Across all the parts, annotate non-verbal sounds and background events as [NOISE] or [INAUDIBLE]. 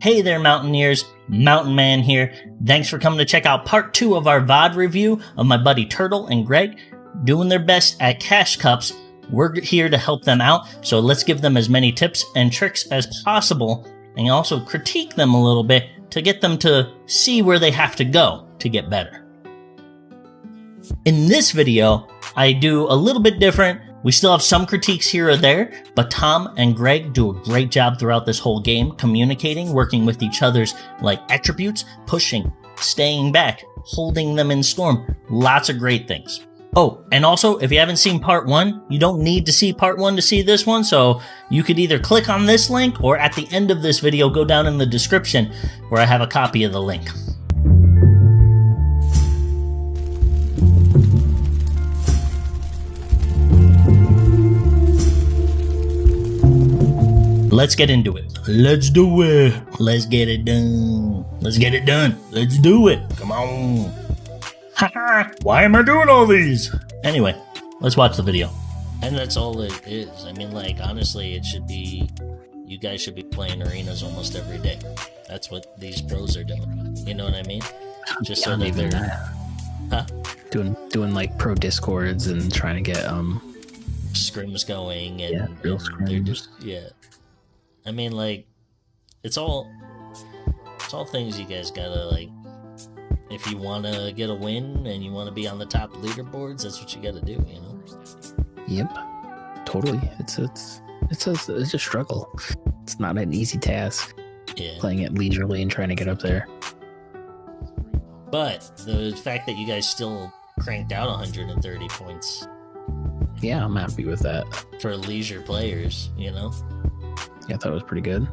Hey there, Mountaineers. Mountain Man here. Thanks for coming to check out part two of our VOD review of my buddy Turtle and Greg doing their best at Cash Cups. We're here to help them out, so let's give them as many tips and tricks as possible and also critique them a little bit to get them to see where they have to go to get better. In this video, I do a little bit different. We still have some critiques here or there, but Tom and Greg do a great job throughout this whole game, communicating, working with each other's like attributes, pushing, staying back, holding them in storm. Lots of great things. Oh, and also, if you haven't seen part one, you don't need to see part one to see this one, so you could either click on this link or at the end of this video, go down in the description where I have a copy of the link. Let's get into it. Let's do it. Let's get it done. Let's get it done. Let's do it. Come on. Why am I doing all these? Anyway, let's watch the video. And that's all it is. I mean, like, honestly, it should be. You guys should be playing arenas almost every day. That's what these pros are doing. You know what I mean? Just so that even they're. that. Huh? Doing doing like pro discords and trying to get um scrims going and, Yeah, real and they're scrims. just yeah i mean like it's all it's all things you guys gotta like if you want to get a win and you want to be on the top leaderboards that's what you gotta do you know? Yep. Totally. It's it's it's a it's a struggle. It's not an easy task. Yeah. Playing it leisurely and trying to get up there. But the fact that you guys still cranked out 130 points. Yeah i'm happy with that. For leisure players you know yeah i thought it was pretty good.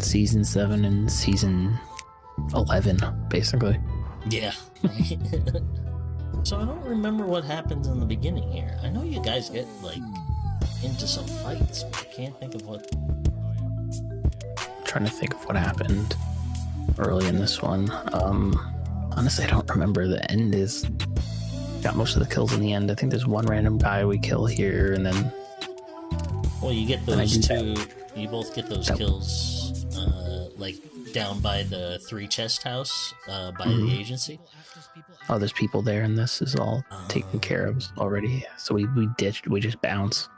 Season 7 and season 11 basically. Yeah. [LAUGHS] So i don't remember what happens in the beginning here. I know you guys get like into some fights but i can't think of what. Trying to think of what happened early in this one. Um honestly i don't remember. The end is got most of the kills in the end. I think there's one random guy we kill here and then Well, you get those two. You both get those That- kills, uh, like down by the three chest house, uh, by Mhm. the agency. oh there's people there and this is all taken care of already so we we ditched we just bounce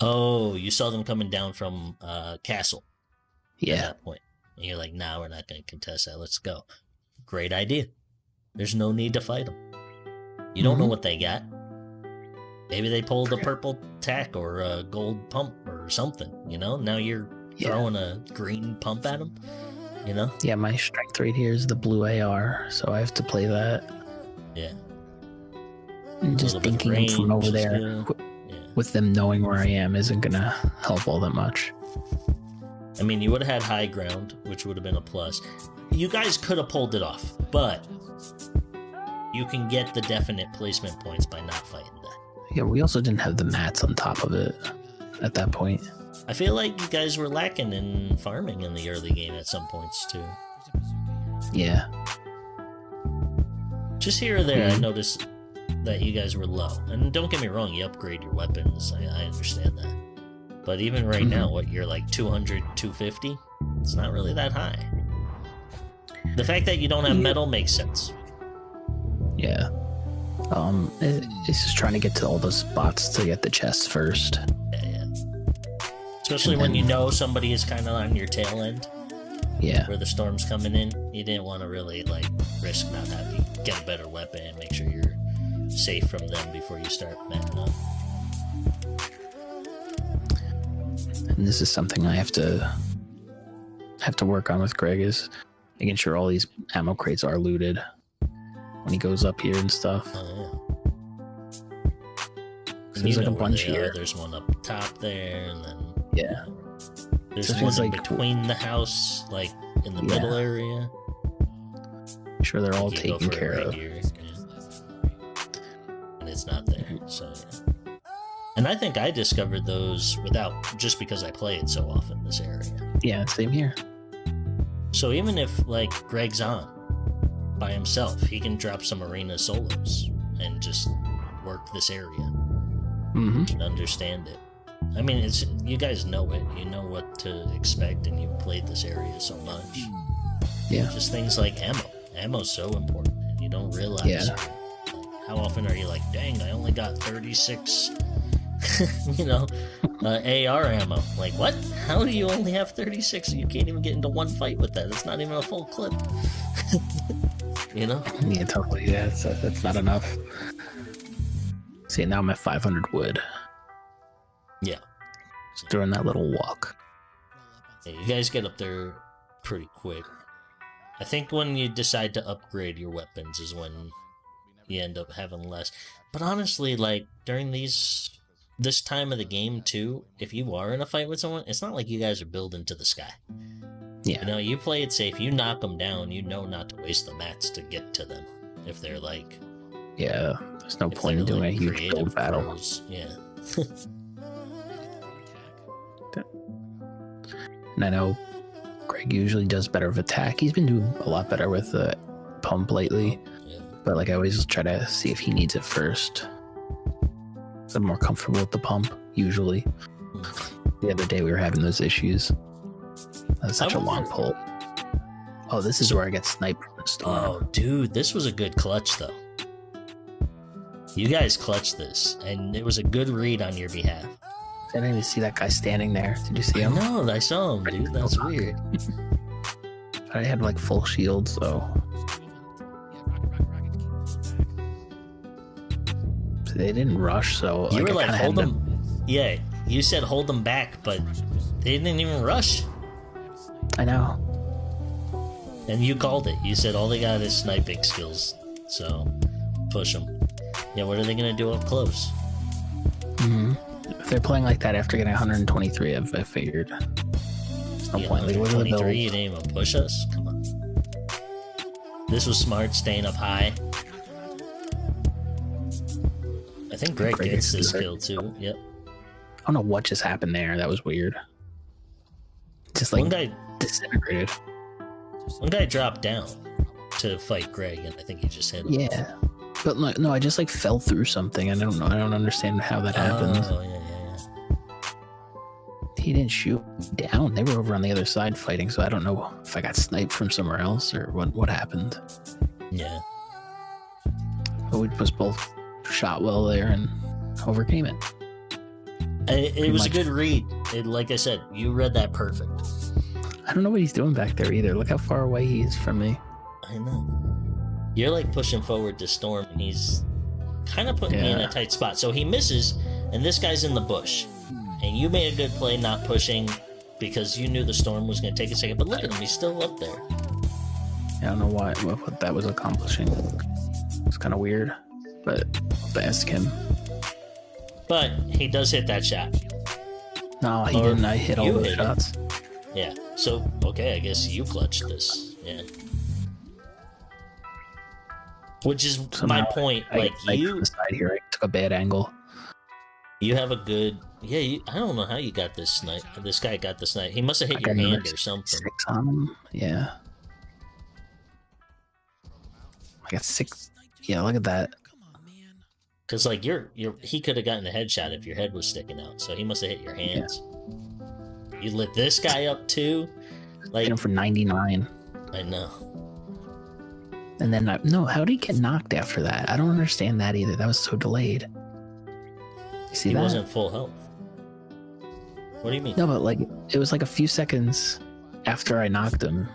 Oh, you saw them coming down from uh, castle. At yeah that point, and you're like, "Nah, we're not going to contest that. Let's go." Great idea. There's no need to fight them. You don't know Mhm. what they got. Maybe they pulled a purple tac or a gold pump or something. You know, now you're Yeah. throwing a green pump at them. You know, yeah my strength right here is the blue ar so i have to play that yeah. and just little bit of thinking from over there. Yeah. with them knowing where i am isn't gonna help all that much I mean, you would have had high ground, which would have been a plus. You guys could have pulled it off, but you can get the definite placement points by not fighting. Yeah we also didn't have the mats on top of it at that point I feel like you guys were lacking in farming in the early game at some points too. yeah Just here or there, I Mhm. noticed that you guys were low. And don't get me wrong, you upgrade your weapons. I, I understand that. But even right Mhm. now, what you're like 200, 250? It's not really that high. The fact that you don't have Yeah. metal makes sense. Yeah. Um, it- it's just trying to get to all those spots to get the chests first. Yeah. Especially And when you know somebody is kind of on your tail end, Yeah. where the storm's coming in. You didn't want to really like risk not having get a better weapon, and make sure you're safe from them before you start matting up. And this is something I have to have to work on with Greg is making sure all these ammo crates are looted when he goes up here and stuff. Oh yeah. There's like a bunch they are. here. There's one up top there, and then Yeah. there's So one in like- between the house, like in the Yeah. middle area. Make sure they're all Like, you go taken care right of. here. And it's not there, mm-hmm. so yeah. And I think I discovered those without just because I play it so often this area. Yeah, same here. So even if like Greg's on by himself, he can drop some arena solos and just work this area. hmm and understand it. I mean, it's you guys know it. You know what to expect, and you've played this area so much. Yeah. Just things like ammo. Ammo's so important. and You don't realize. Yeah. Like, how often are you like, dang, I only got 36, [LAUGHS] you know, uh, AR ammo? Like, what? How do you only have 36? You can't even get into one fight with that. It's not even a full clip. [LAUGHS] you know? Yeah, totally. Yeah, that's, that's not enough. See, now I'm at 500 wood. Yeah. Just doing that little walk. Yeah, you guys get up there pretty quick. I think when you decide to upgrade your weapons is when you end up having less. But honestly, like during these this time of the game too, if you are in a fight with someone, it's not like you guys are building to the sky. Yeah. You know, you play it safe. You knock them down. You know not to waste the mats to get to them. If they're like, Yeah. There's no point in doing like, a huge build battle. pros. Yeah. And I know Greg usually does better with attack. He's been doing a lot better with the pump lately. yeah. But like I always try to see if he needs it first. I'm more comfortable with the pump usually. The other day we were having those issues. That's such a long pull. Oh, this is where I get sniped from the storm. Oh, dude, this was a good clutch, though. You guys clutched this, and it was a good read on your behalf. I didn't even see that guy standing there. Did you see him? No, I saw him, dude. That's weird. [LAUGHS] I had like full shield, so they didn't rush. So You were like, hold them. Yeah, you said hold them back, but they didn't even rush. I know. And you called it. You said all they got is sniping skills, so push them. Yeah, what are they gonna do up close? hmm If they're playing like that after getting 123, I've, I figured. There's no Yeah, point. Like, look at the 23, you build. didn't even push us. Come on. This was smart, staying up high. I think Greg Greg gets this kill too. Yep. I don't know what just happened there. That was weird. Just like one guy, disintegrated. one guy dropped down to fight Greg, and I think he just hit him. Yeah. But no, no, I just like fell through something. I don't know. I don't understand how that happened. Oh yeah, yeah, yeah. He didn't shoot down. They were over on the other side fighting, so I don't know if I got sniped from somewhere else or what what happened. Yeah. But we just both shot well there and overcame it. It, it was a good read. It, like I said, you read that perfect. I don't know what he's doing back there either. Look how far away he is from me. I know. You're like pushing forward to Storm, and he's kind of putting me in a tight spot. So he misses, and this guy's in the bush. And you made a good play not pushing because you knew the Storm was going to take a second. But look at him, he's still up there. I don't know why what, what that was accomplishing. It's kind of weird, but I'll have to ask him. But he does hit that shot. No, he Or didn't. I hit all you those hit it. shots. Yeah. So, okay, I guess you clutched this. Yeah. Which is my point. I Like, sniped you side here. I took a bad angle. You have a good, yeah. You, I don't know how you got this snipe. This guy got this snipe. He must have hit I your hand or something. Six on him. Yeah. I got six. Yeah, look at that. Cause like you're, you're, he could have gotten a headshot if your head was sticking out. So he must have hit your hands. You lit this guy up too. Like for 99. I know. And then, I, no, how did he get knocked after that? I don't understand that either. That was so delayed. You see He that? wasn't full health. What do you mean? No, but like it was like a few seconds after I knocked him.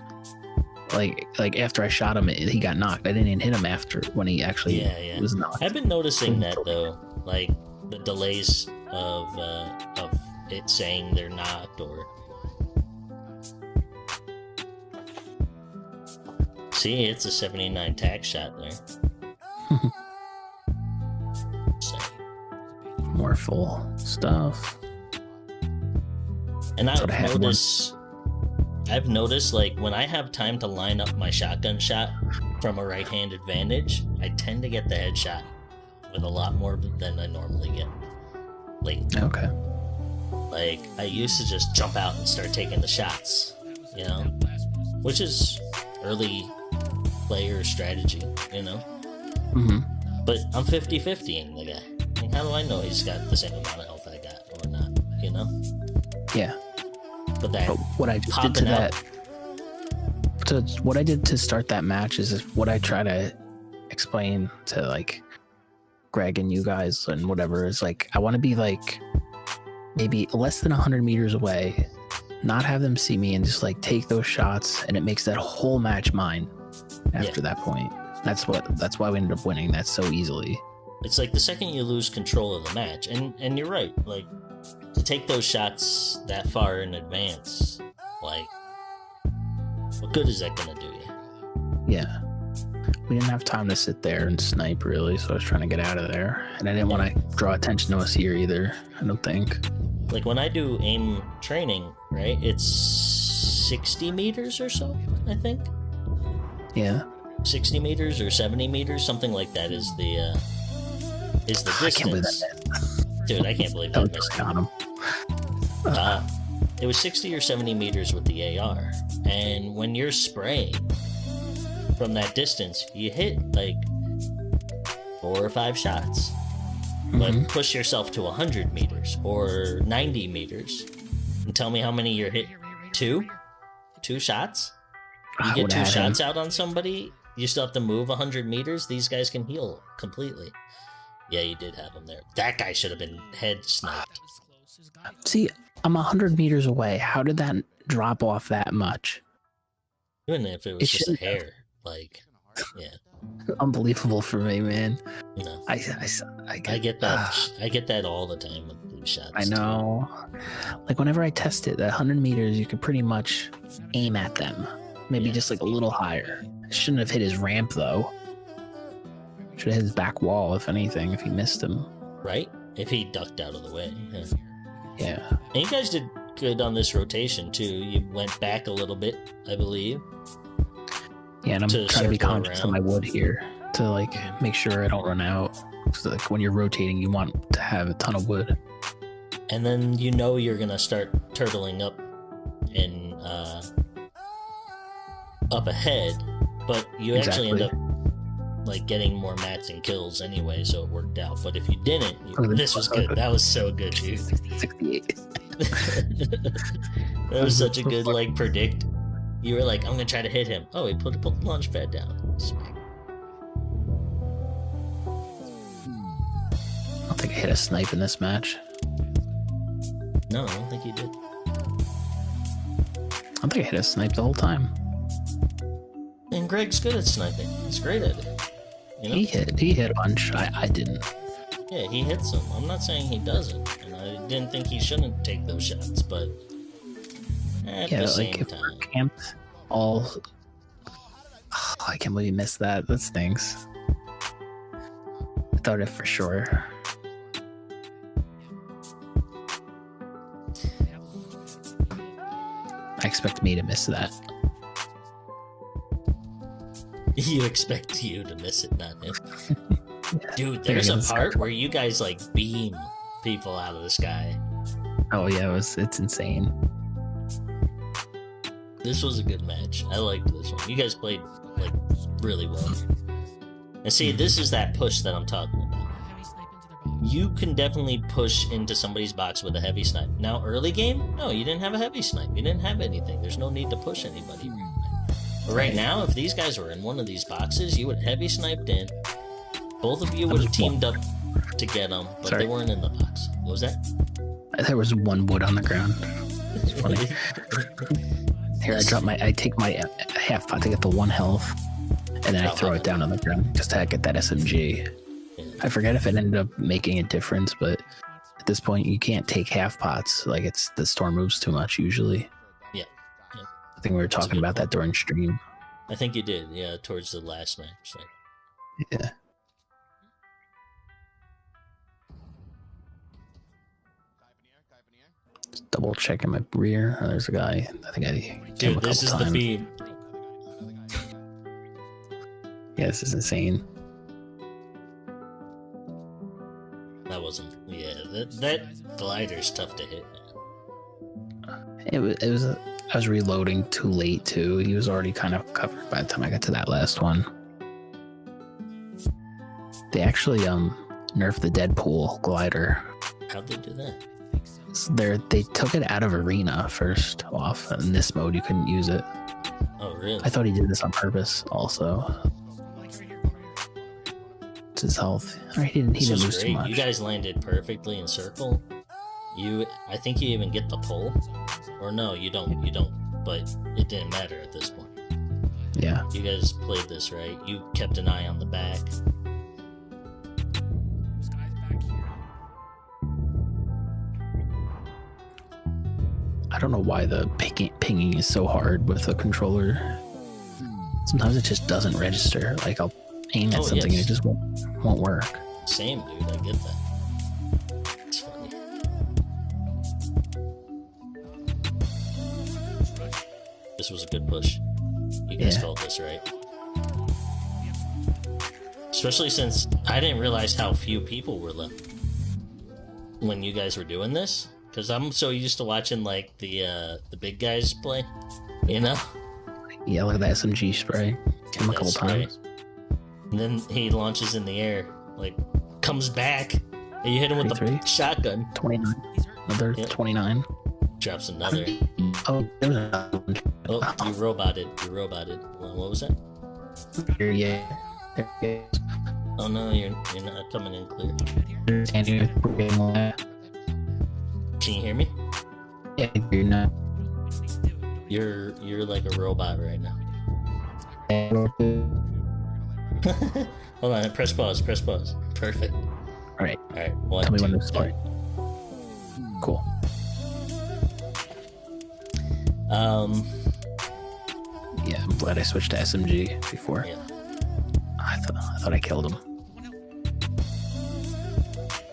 Like like after I shot him, he got knocked. I didn't even hit him after when he actually Yeah, yeah. was knocked. I've been noticing that though, like the delays of uh, of it saying they're not or. See, it's a 79 tax shot there. [LAUGHS] So- More full stuff. And I've noticed, I've noticed like when I have time to line up my shotgun shot from a right-handed vantage, I tend to get the headshot with a lot more than I normally get. Late, Okay. like I used to just jump out and start taking the shots, you know, which is early player strategy, you know. hmm But I'm 50-50 in the guy. How do I know he's got the same amount of health I got or not? You know. Yeah. But what I just did to that, to what I did to start that match is what I try to explain to like Greg and you guys and whatever is like I want to be like maybe less than hundred meters away, not have them see me, and just like take those shots, and it makes that whole match mine. After that point, that's what that's why we ended up winning that so easily. it's like the second you lose control of the match, and and you're right, like to take those shots that far in advance, like what good is that gonna do you? Yeah. We didn't have time to sit there and snipe really, so I was trying to get out of there. And I didn't want to draw attention to us here either, I don't think. Like when I do aim training, right? It's sixty meters or so, I think. Yeah. 60 meters or 70 meters, something like that is the uh, is the I can't believe distance. Dude, I can't believe was missed. on him. Uh, it was 60 or 70 meters with the AR, and when you're spraying from that distance, you hit like four or five shots. But Mhm. push yourself to 100 meters or 90 meters, and tell me how many you're hit. Two, two shots. You get two have him. shots out on somebody, you still have to move 100 meters. These guys can heal completely. Yeah, you did have him there. That guy should have been head sniped. See, I'm 100 meters away. How did that drop off that much? Even if it was It just a hair. Like, yeah, [LAUGHS] Unbelievable for me, man. you know. I, I, I, I get that. Ah, I get that all the time with blue shots. I too. know. Like, whenever I test it, that 100 meters, you could pretty much aim at them. Maybe Yeah. just like a little higher. Shouldn't have hit his ramp, though. Should have hit his back wall, if anything, if he missed him. Right? If he ducked out of the way. Yeah. Yeah. And you guys did good on this rotation, too. You went back a little bit, I believe. Yeah, and I'm To trying to be conscious of my wood here to like make sure I don't run out. Because like when you're rotating, you want to have a ton of wood. and then you know you're gonna start turtling up and uh, up ahead, but you actually end up like getting more mats and kills anyway, so it worked out. But if you didn't, you, Oh, this was good. That was so good, dude. 68. [LAUGHS] that was such a good like predict. You were like, I'm gonna try to hit him. Oh, he put, put the launch pad down. I don't think I hit a snipe in this match. No, I don't think you did. I don't think I hit a snipe the whole time. And Greg's good at sniping. He's great at it. You know? He hit. He hit a bunch. I, I didn't. Yeah, he hits them. I'm not saying he doesn't, and I didn't think he shouldn't take those shots, but at yeah, the like if time, we're camped all. [SIGHS] I can't believe you missed that. That stinks. I thought it for sure. I expect me to miss that. [LAUGHS] you expect you to miss it, not him. [LAUGHS] Dude, there's a part where you guys like beam people out of the sky. Oh yeah, it was. It's insane. This was a good match. I liked this one. You guys played like really well. And see, mm-hmm. this is that push that I'm talking about. You can definitely push into somebody's box with a heavy snipe. Now, early game, no, you didn't have a heavy snipe. You didn't have anything. There's no need to push anybody. Hmm. But right now, if these guys were in one of these boxes, you would have heavy sniped in. Both of you would have teamed up to get them, but Sorry. they weren't in the box. What was that? There was one wood on the ground. It's funny. [LAUGHS] Here, I drop my. I take my uh, half pot to get the one health, and then I throw it down on the ground just to get that SMG. I forget if it ended up making a difference, but at this point, you can't take half pots. Like it's the storm moves too much usually. I think we were talking about that during stream. I think you did, yeah, towards the last match. Like, Yeah. Just double checking my rear. Oh, there's a guy. I think I a dude, this is couple the times. beam. Yeah, this is insane. That wasn't. Yeah, that that glider's tough to hit. It was. It was. I was reloading too late too. He was already kind of covered by the time I got to that last one. They actually um nerf the Deadpool glider. How'd they do that? They they took it out of arena first off. In this mode, you couldn't use it. Oh, really? I thought he did this on purpose. Also, it's his health. Right, he didn't. He didn't lose too much. You guys landed perfectly in circle. You, I think you even get the pull, or no, you don't. You don't. But it didn't matter at this point. yeah, You guys played this right. You kept an eye on the back. I don't know why the pinging, pinging is so hard with the controller. Sometimes it just doesn't register. Like I'll aim at Oh, something and it just won't won't work. Same, dude. I get that. This was a good push. You guys Yeah. felt this, right? Especially since I didn't realize how few people were left when you guys were doing this. Because I'm so used to watching like the uh, the big guys play, you know. Yeah, the SMG spray. Hit him a couple times. And then he launches in the air, like comes back, and you hit him with the shotgun. Twenty nine. Another Yep. twenty nine. Drops another. Oh, there was another. Oh, you oh. roboted. You roboted. What was that? Yeah. There it is. Oh no, you're you're not coming in clear. They're standing here, we're getting away. Can you hear me? Yeah, you're not. You're you're like a robot right now. [LAUGHS] Hold on, press pause. Press pause. Perfect. All right, All right. One, tell me when to start. Cool. Um. Yeah, I'm glad I switched to SMG before. Yeah. I thought I thought I killed him.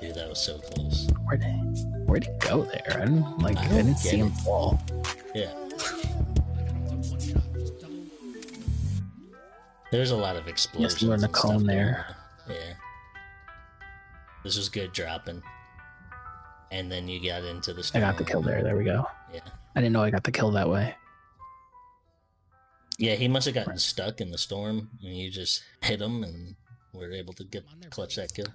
Dude, that was so close. Where'd he, where'd he go there? I didn't like. I I, didn't see him it. fall. Yeah. There's a lot of explosions. we're in the and cone going there. Yeah. This was good dropping. And then you got into the I got the kill there. There we go. Yeah. I didn't know I got the kill that way. Yeah, he must have gotten stuck in the storm, and you just hit him, and were able to get clutch that kill.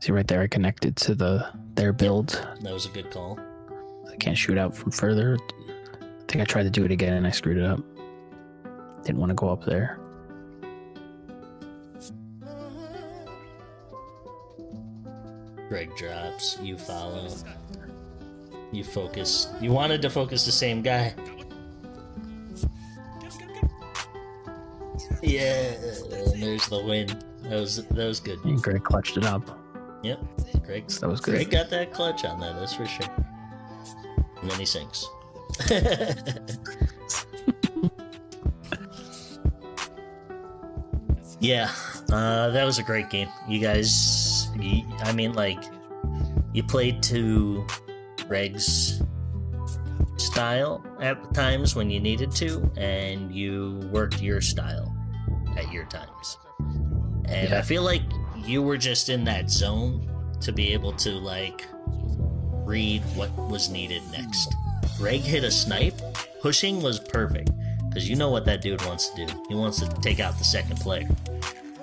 See right there, I connected to the their build. That was a good call. I can't shoot out from further. I think I tried to do it again and I screwed it up. Didn't want to go up there. Greg drops, you follow. You focus. You wanted to focus the same guy. Yeah, and there's the win. That was that was good. And Greg clutched it up. Yep, Greg. That was good. Greg got that clutch on that. That's for sure. And then he sinks. [LAUGHS] yeah, uh, that was a great game. You guys, you, I mean, like, you played to Greg's style at times when you needed to, and you worked your style at your times. And I feel like you were just in that zone to be able to like read what was needed next. Greg hit a snipe. Pushing was perfect because you know what that dude wants to do. He wants to take out the second player.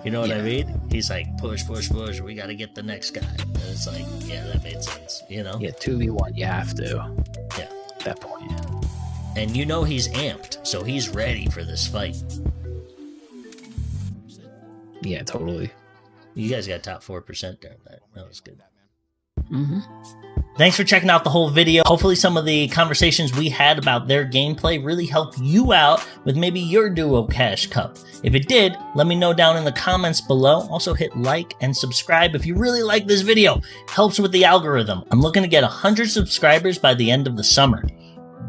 You know what I mean? He's like, push, push, push. We got to get the next guy. And it's like, yeah, that made sense. You know? Yeah, two v one. You have to. Yeah. At that point. And you know he's amped, so he's ready for this fight. Yeah, totally. You guys got top four percent during that. That was good. Mm-hmm. Thanks for checking out the whole video. Hopefully, some of the conversations we had about their gameplay really helped you out with maybe your Duo Cash Cup. If it did, let me know down in the comments below. Also, hit like and subscribe if you really like this video. Helps with the algorithm. I'm looking to get 100 subscribers by the end of the summer.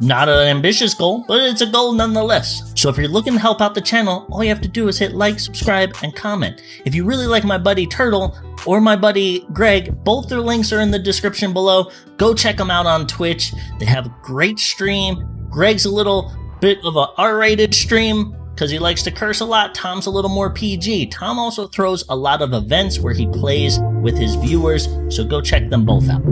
Not an ambitious goal, but it's a goal nonetheless. So if you're looking to help out the channel, all you have to do is hit like, subscribe, and comment. If you really like my buddy Turtle or my buddy Greg, both their links are in the description below. Go check them out on Twitch. They have a great stream. Greg's a little bit of a R-rated stream because he likes to curse a lot. Tom's a little more PG. Tom also throws a lot of events where he plays with his viewers, so go check them both out.